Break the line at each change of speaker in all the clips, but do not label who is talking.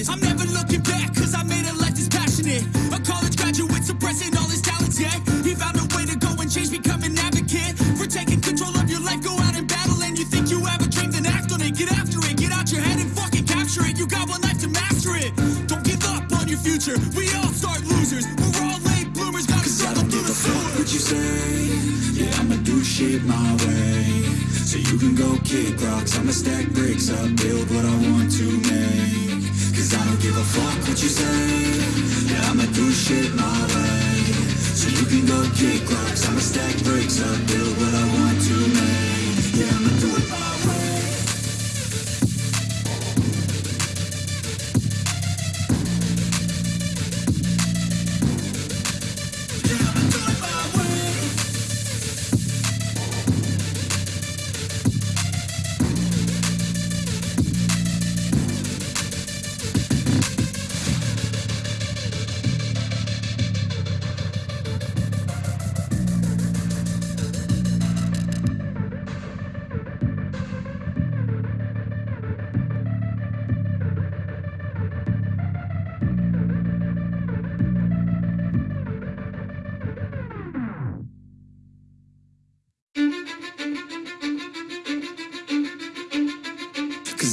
contagious. I'm never looking back, cause I made a life that's passionate. A college graduate suppressing all his talents, yeah. He found a way to go and change, become an advocate. For taking control of your life, go out and battle. And you think you have a dream, then act on it. Get after it, get out your head and fucking capture it. You got one life to master it. Don't give up on your future. We all start losers. We're all late bloomers, gotta struggle through the sewer.
what you say Yeah, I'ma do shit my way So you can go kick rocks I'ma stack bricks up, build what I want to make Cause I don't give a fuck what you say. Yeah, I'ma do shit my way. So you can go kick rocks. I'ma stack bricks up, build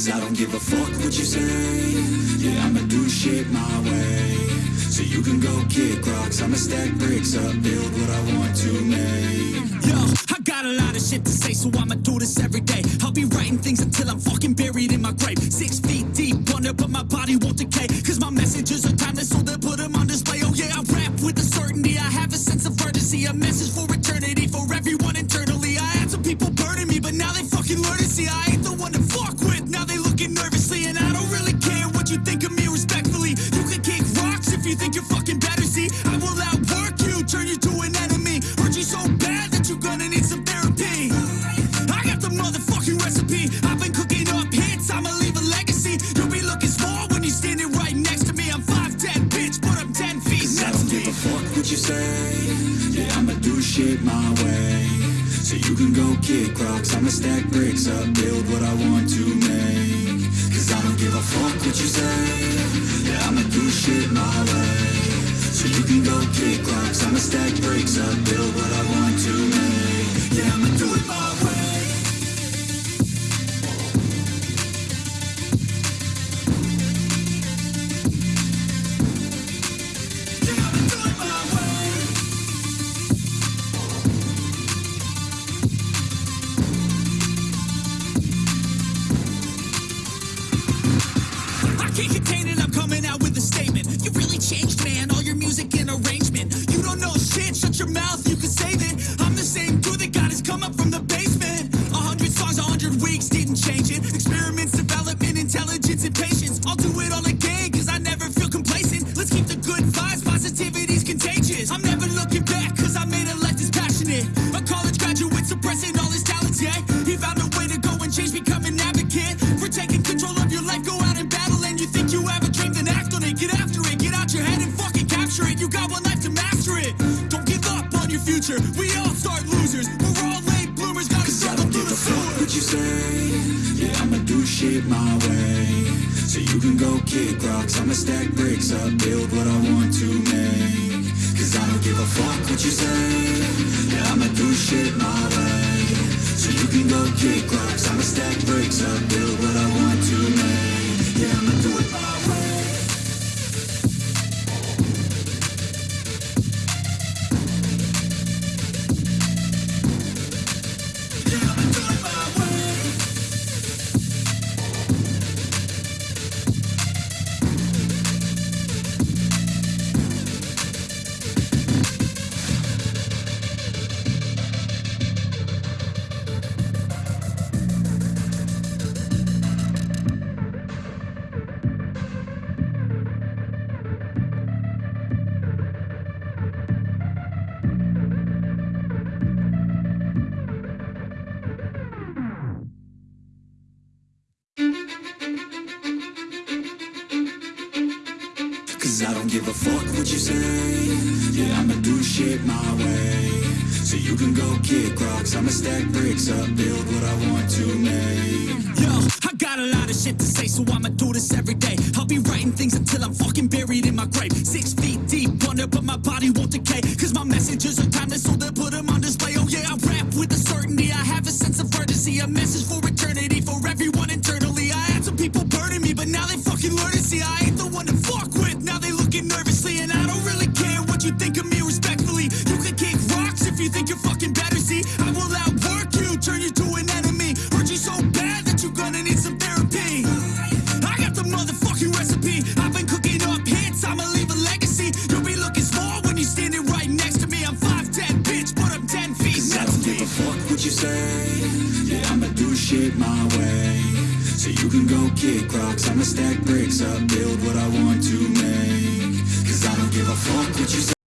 Cause I don't give a fuck what you say Yeah, I'ma do shit my way So you can go kick rocks I'ma stack bricks up, build what I want to make
Yo, I got a lot of shit to say, so I'ma do this every day. I'll be writing things until I'm fucking buried in my grave. Six feet deep under, but my body won't decay. Cause my messages are timeless, so they'll put them on display. Oh yeah, I rap with a certainty. I have a sense of urgency, a message for eternity, for everyone internally. I had some people burning me, but now they fucking learn to see I think you're fucking better. See, I will outwork you, turn you to an enemy. Hurt you so bad that you're gonna need some therapy. I got the motherfucking recipe. I've been cooking up hits, I'ma leave a legacy. You'll be looking small when you're standing right next to me. I'm 5'10, bitch, but I'm 10 feet
Cause I don't give a fuck what you say Yeah, I'ma do shit my way So you can go kick rocks I'ma stack bricks up, build what I want to make Cause I don't give a fuck what you say Yeah, I'ma do shit my way So you can go kick rocks I'ma stack bricks up, build what I want to make. Yeah, I'ma do it
and patience. I'll do it all again, cause I never feel complacent. Let's keep the good vibes, positivity's contagious. I'm never looking back, cause I made a life that's passionate. A college graduate suppressing all his talents, yeah. He found a way to go and change, become an advocate. For taking control of your life, go out and battle. And you think you have a dream, then act on it. Get after it, get out your head and fucking capture it. You got one life to master it. Don't give up on your future. We all start losers. We're all late bloomers, gotta struggle through the sewer.
what you say Yeah, I'ma do shit my way So you can go kick rocks. I'ma stack bricks up, build what I want to make. Cause I don't give a fuck what you say. Yeah, I'ma do shit my way. So you can go kick rocks. I'ma stack bricks up, build what I want Cause I don't give a fuck what you say Yeah, I'ma do shit my way So you can go kick rocks I'ma stack bricks up, build what I want to make
Yo, I got a lot of shit to say, so I'ma do this every day. I'll be writing things until I'm fucking buried in my grave. Six feet deep under, but my body won't decay. Cause my messages are timeless, so they'll put them on display. Oh yeah, I rap with a certainty. I have a sense of urgency, a message for eternity, for everyone internally. I had some people burning me, but now they fucking learn to see I ain't think you're fucking better. See, I will outwork you, turn you to an enemy. Hurt you so bad that you're gonna need some therapy. I got the motherfucking recipe. I've been cooking up hits, I'ma leave a legacy. You'll be looking small when you're standing right next to me. I'm 5'10, bitch, but I'm 10 feet
I don't give a fuck what you say Yeah, I'ma do shit my way So you can go kick rocks I'ma stack bricks up, build what I want to make Cause I don't give a fuck what you say